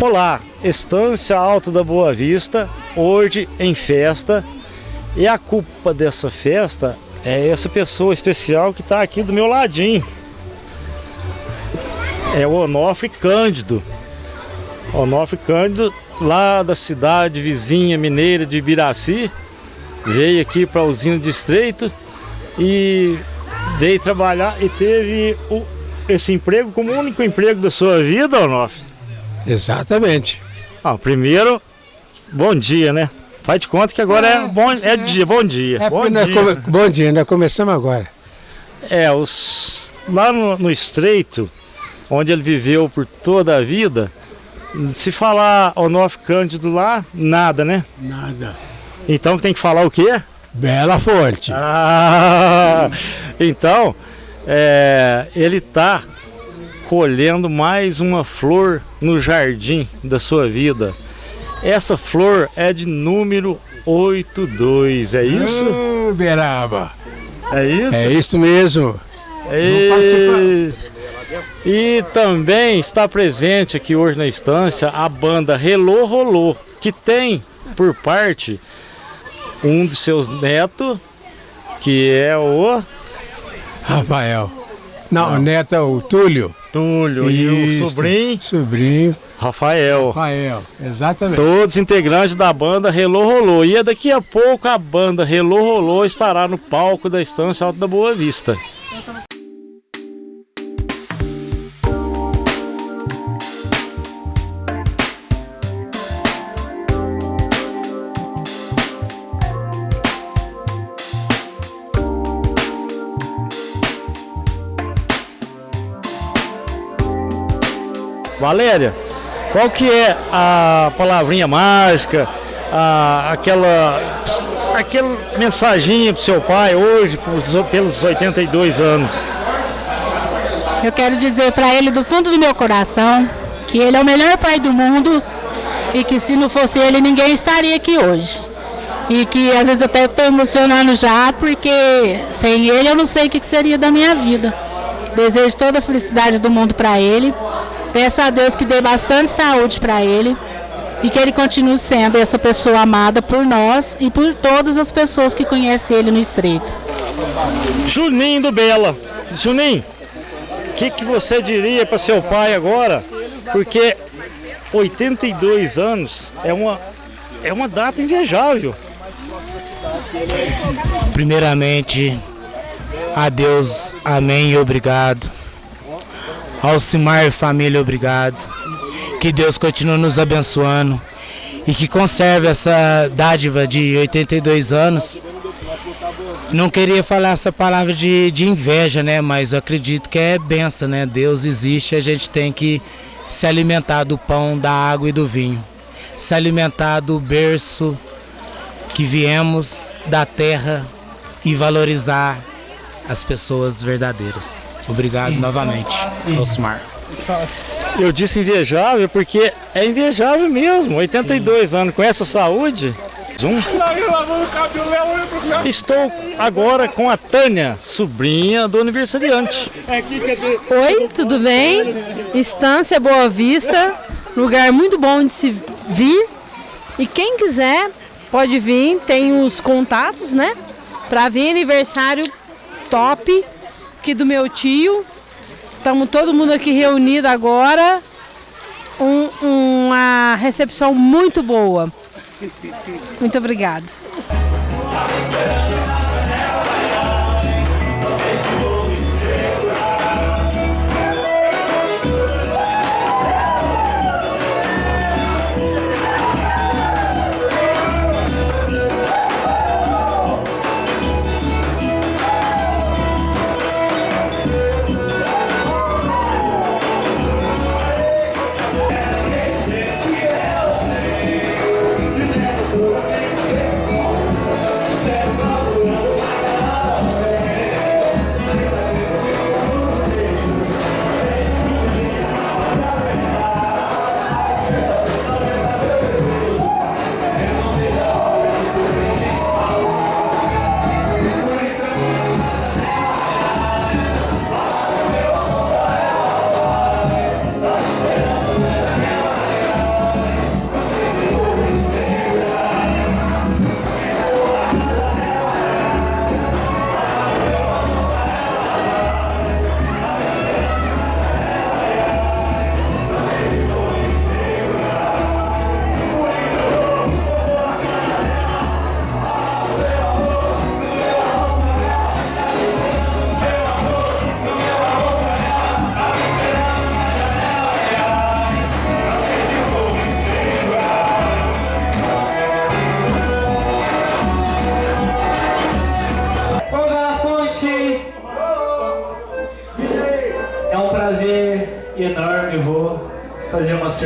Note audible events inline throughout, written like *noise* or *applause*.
Olá, Estância Alto da Boa Vista, hoje em festa. E a culpa dessa festa é essa pessoa especial que está aqui do meu ladinho. É o Onofre Cândido. Onofre Cândido, lá da cidade vizinha mineira de Ibiraci, veio aqui para a usina de Estreito e veio trabalhar e teve o, esse emprego como o único emprego da sua vida, Onofre? Exatamente. Ah, primeiro, bom dia, né? Faz de conta que agora é, é bom é dia, bom dia. É bom, dia. Come, bom dia, nós começamos agora. É, os, lá no, no Estreito, onde ele viveu por toda a vida, se falar Onofre Cândido lá, nada, né? Nada. Então tem que falar o quê? Bela Fonte. Ah, *laughs* então, é, ele está colhendo mais uma flor no jardim da sua vida. Essa flor é de número 82, é isso? Uh, Beraba. É isso? É isso mesmo. E... e também está presente aqui hoje na estância a banda Relô Rolô, que tem por parte um dos seus netos, que é o Rafael. Não, Não. o neto é o Túlio. Túlio Isso. e o sobrinho. Sobrinho. Rafael. Rafael, exatamente. Todos integrantes da banda Relô Rolô. E daqui a pouco a banda Relô Rolô estará no palco da Estância Alta da Boa Vista. Valéria, qual que é a palavrinha mágica, a, aquela, aquela mensaginha para seu pai hoje, pelos 82 anos? Eu quero dizer para ele do fundo do meu coração que ele é o melhor pai do mundo e que se não fosse ele ninguém estaria aqui hoje. E que às vezes até estou emocionando já, porque sem ele eu não sei o que seria da minha vida. Desejo toda a felicidade do mundo para ele Peço a Deus que dê bastante saúde para ele e que ele continue sendo essa pessoa amada por nós e por todas as pessoas que conhecem ele no Estreito. Juninho do Bela. Juninho, o que, que você diria para seu pai agora? Porque 82 anos é uma, é uma data invejável. Primeiramente, a Deus, amém e obrigado Alcimar família, obrigado. Que Deus continue nos abençoando e que conserve essa dádiva de 82 anos. Não queria falar essa palavra de, de inveja, né? Mas eu acredito que é benção, né? Deus existe, a gente tem que se alimentar do pão, da água e do vinho. Se alimentar do berço que viemos da terra e valorizar as pessoas verdadeiras. Obrigado Isso. novamente, Osmar. Eu disse invejável porque é invejável mesmo. 82 Sim. anos com essa saúde. Um. Estou agora com a Tânia, sobrinha do aniversariante. Oi, tudo bem? Estância Boa Vista, lugar muito bom de se vir. E quem quiser pode vir, tem os contatos, né? Para vir aniversário top aqui do meu tio. Estamos todo mundo aqui reunido agora. Um, uma recepção muito boa. Muito obrigada.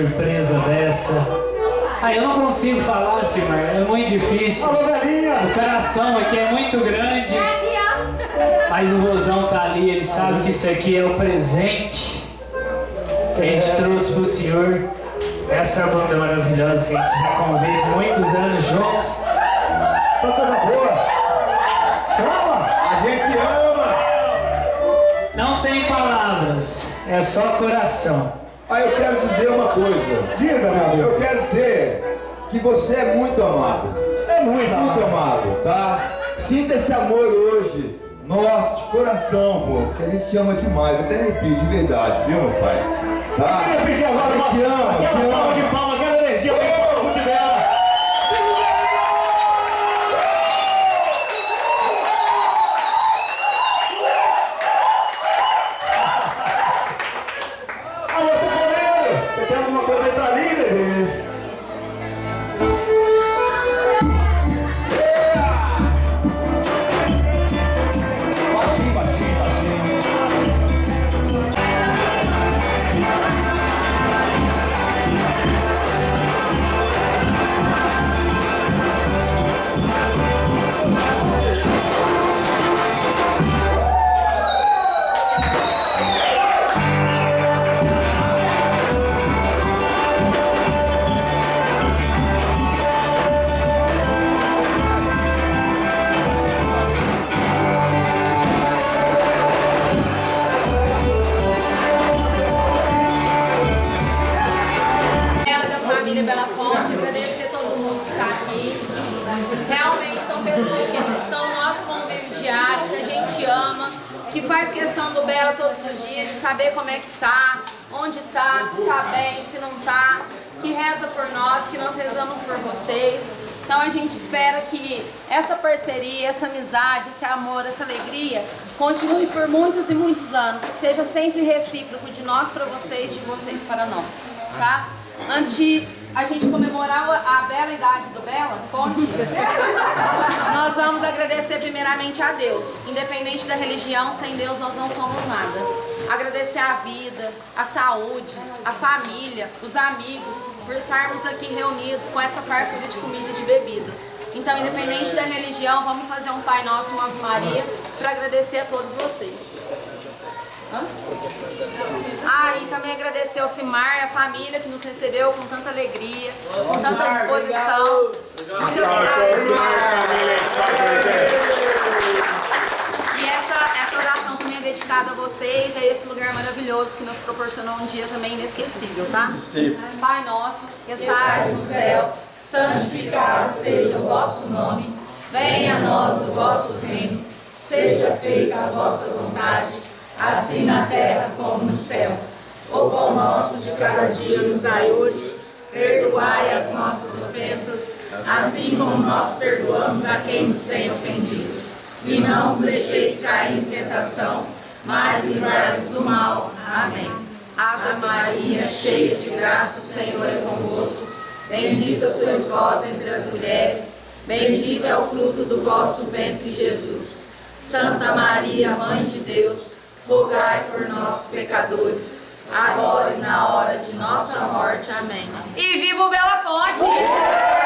Surpresa dessa. Ah, eu não consigo falar, Silmar, é muito difícil. O coração aqui é muito grande. Mas o Rosão tá ali, ele sabe que isso aqui é o presente que a gente trouxe pro senhor. Essa banda maravilhosa que a gente já convive muitos anos juntos. Só coisa boa. Chama! A gente ama! Não tem palavras, é só coração. Aí eu quero dizer uma coisa. Diga, meu amigo. Eu quero dizer que você é muito amado. É muito Muito amado. amado, tá? Sinta esse amor hoje. Nossa, de coração, pô. Porque a gente te ama demais. Até arrepio, de verdade, viu, meu pai? Tá? Eu te amo, te amo. Faz questão do Bela todos os dias, de saber como é que tá, onde tá, se tá bem, se não tá, que reza por nós, que nós rezamos por vocês. Então a gente espera que essa parceria, essa amizade, esse amor, essa alegria continue por muitos e muitos anos, que seja sempre recíproco de nós para vocês, de vocês para nós, tá? Antes de a gente comemorar a bela idade do Bela Fonte, *laughs* vamos agradecer primeiramente a Deus. Independente da religião, sem Deus nós não somos nada. Agradecer a vida, a saúde, a família, os amigos, por estarmos aqui reunidos com essa fartura de comida e de bebida. Então, independente da religião, vamos fazer um Pai Nosso uma Ave Maria para agradecer a todos vocês. Hã? Ah, e também agradecer ao Simar, a família que nos recebeu com tanta alegria, com tanta disposição. Muito obrigada, Simar. E essa, essa oração é dedicada a vocês, a esse lugar maravilhoso que nos proporcionou um dia também inesquecível, tá? Pai nosso, que estais no céu, santificado seja o vosso nome, venha a nós o vosso reino, seja feita a vossa vontade, assim na terra como no céu. O pão nosso de cada dia nos dai hoje, perdoai as nossas ofensas, assim como nós perdoamos a quem nos tem ofendido. E não os deixeis cair em tentação, mas livrai-nos do mal. Amém. Ave Maria, cheia de graça, o Senhor é convosco. Bendita sois vós entre as mulheres, bendito é o fruto do vosso ventre, Jesus. Santa Maria, Mãe de Deus, rogai por nós, pecadores, agora e na hora de nossa morte. Amém. E viva o Bela Fonte!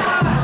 Yeah.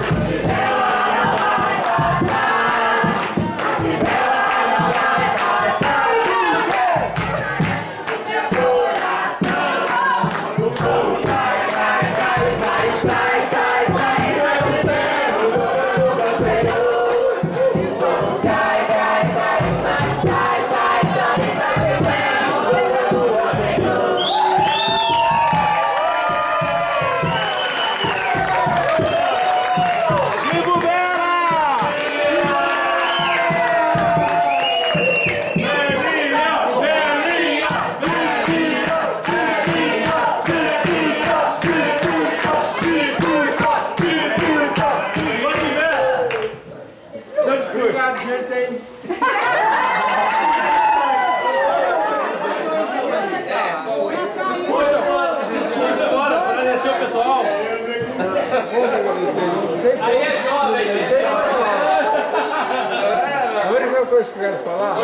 Coisa que eu quero falar,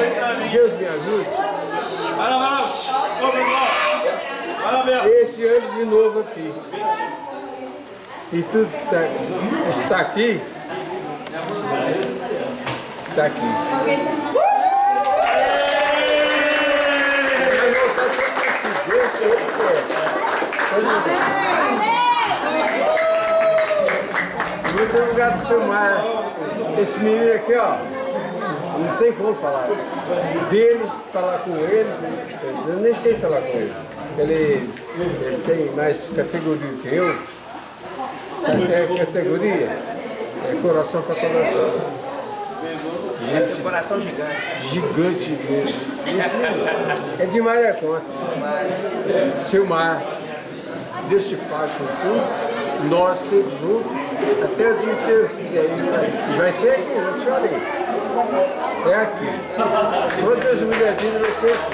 Deus me ajude. Esse ano de novo aqui. E tudo que está, que está aqui, está aqui. Muito obrigado, seu Mar. Esse menino aqui, ó, não tem como falar. Dele, falar com ele, eu nem sei falar com ele. Ele, ele tem mais categoria que eu. Sabe o que é categoria? É coração para coração. Gente, coração gigante. Gigante mesmo. É demais a conta. Seu mar, Deus te pague por tudo, nós sempre juntos, até o dia que Deus quiser. E vai ser aqui, eu te falei. É aqui. Me der vida, vai ser aqui.